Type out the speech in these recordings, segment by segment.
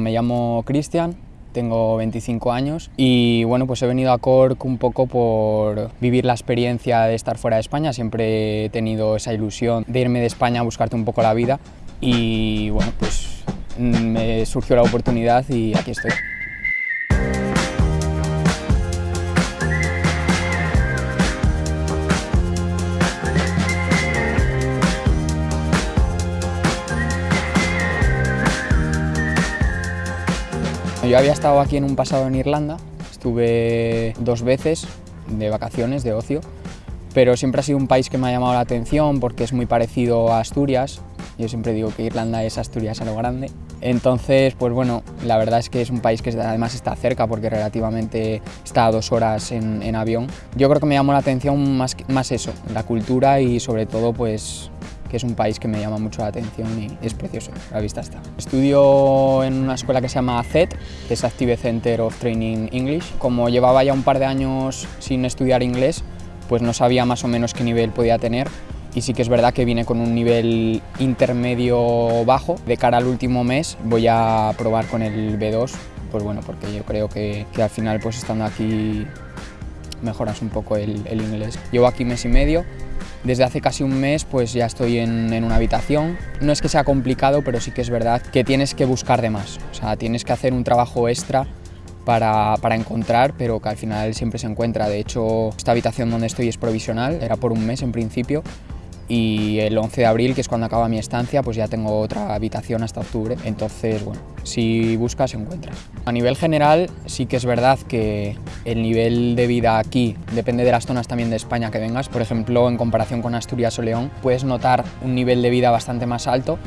Me llamo Cristian, tengo 25 años y bueno, pues he venido a Cork un poco por vivir la experiencia de estar fuera de España. Siempre he tenido esa ilusión de irme de España a buscarte un poco la vida y bueno, pues me surgió la oportunidad y aquí estoy. Yo había estado aquí en un pasado en Irlanda, estuve dos veces de vacaciones, de ocio, pero siempre ha sido un país que me ha llamado la atención porque es muy parecido a Asturias. Yo siempre digo que Irlanda es Asturias a lo grande. Entonces, pues bueno, la verdad es que es un país que además está cerca porque relativamente está a dos horas en, en avión. Yo creo que me llamó la atención más, más eso, la cultura y sobre todo pues que es un país que me llama mucho la atención y es precioso, la vista está. Estudio en una escuela que se llama ACET, que es Active Center of Training English. Como llevaba ya un par de años sin estudiar inglés, pues no sabía más o menos qué nivel podía tener y sí que es verdad que vine con un nivel intermedio bajo. De cara al último mes voy a probar con el B2, pues bueno, porque yo creo que, que al final pues estando aquí mejoras un poco el, el inglés. Llevo aquí mes y medio desde hace casi un mes pues ya estoy en, una habitación. No es que sea complicado, pero sí que es verdad que tienes que buscar de más. O sea, tienes que hacer un trabajo extra para, para, encontrar, pero que al final siempre se encuentra. De hecho, esta habitación donde estoy es provisional, era por un mes en principio, y el 11 de abril, que es cuando acaba mi estancia, pues ya tengo otra habitación hasta octubre. Entonces, bueno, si buscas, encuentras. A nivel general, sí que es verdad que el nivel de vida aquí depende de las zonas también de España que vengas. Por ejemplo, en comparación con Asturias o León, puedes notar un nivel de vida bastante más alto,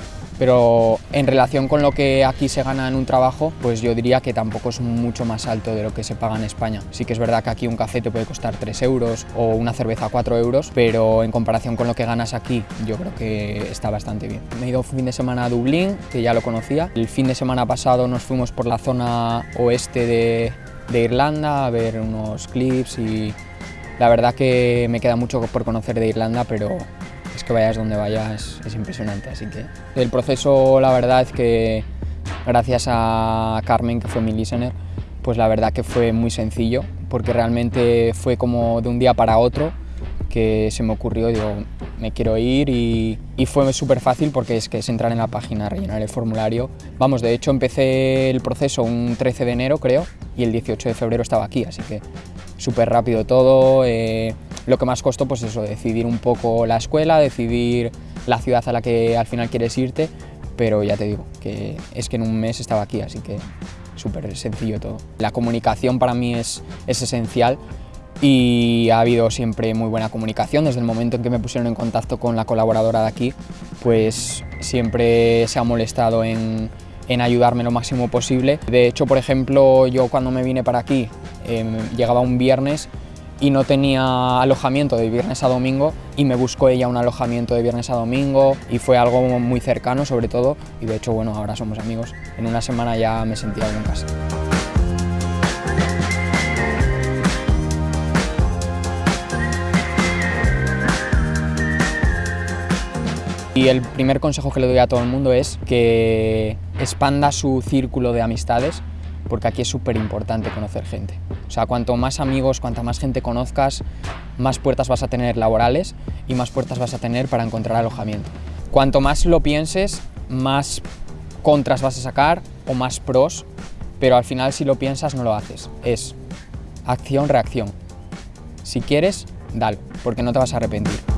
pero en relación con lo que aquí se gana en un trabajo, pues yo diría que tampoco es mucho más alto de lo que se paga en España. Sí que es verdad que aquí un café te puede costar 3 euros o una cerveza 4 euros, pero en comparación con lo que ganas aquí, yo creo que está bastante bien. Me he ido un fin de semana a Dublín, que ya lo conocía. El fin de semana pasado nos fuimos por la zona oeste de, de Irlanda a ver unos clips y la verdad que me queda mucho por conocer de Irlanda, pero que vayas donde vayas es impresionante, así que el proceso la verdad que gracias a Carmen que fue mi listener, pues la verdad que fue muy sencillo porque realmente fue como de un día para otro que se me ocurrió, digo, me quiero ir y, y fue súper fácil porque es que es entrar en la página, rellenar el formulario. Vamos, de hecho empecé el proceso un 13 de enero creo y el 18 de febrero estaba aquí, así que súper rápido todo. Eh, lo que más costó, pues eso, decidir un poco la escuela, decidir la ciudad a la que al final quieres irte, pero ya te digo, que es que en un mes estaba aquí, así que súper sencillo todo. La comunicación para mí es, es esencial y ha habido siempre muy buena comunicación. Desde el momento en que me pusieron en contacto con la colaboradora de aquí, pues siempre se ha molestado en, en ayudarme lo máximo posible. De hecho, por ejemplo, yo cuando me vine para aquí, eh, llegaba un viernes y no tenía alojamiento de viernes a domingo y me buscó ella un alojamiento de viernes a domingo y fue algo muy cercano sobre todo y de hecho bueno ahora somos amigos. En una semana ya me sentía en casa. Y el primer consejo que le doy a todo el mundo es que expanda su círculo de amistades porque aquí es súper importante conocer gente. O sea, cuanto más amigos, cuanta más gente conozcas, más puertas vas a tener laborales y más puertas vas a tener para encontrar alojamiento. Cuanto más lo pienses, más contras vas a sacar o más pros, pero al final si lo piensas no lo haces. Es acción-reacción. Si quieres, dale, porque no te vas a arrepentir.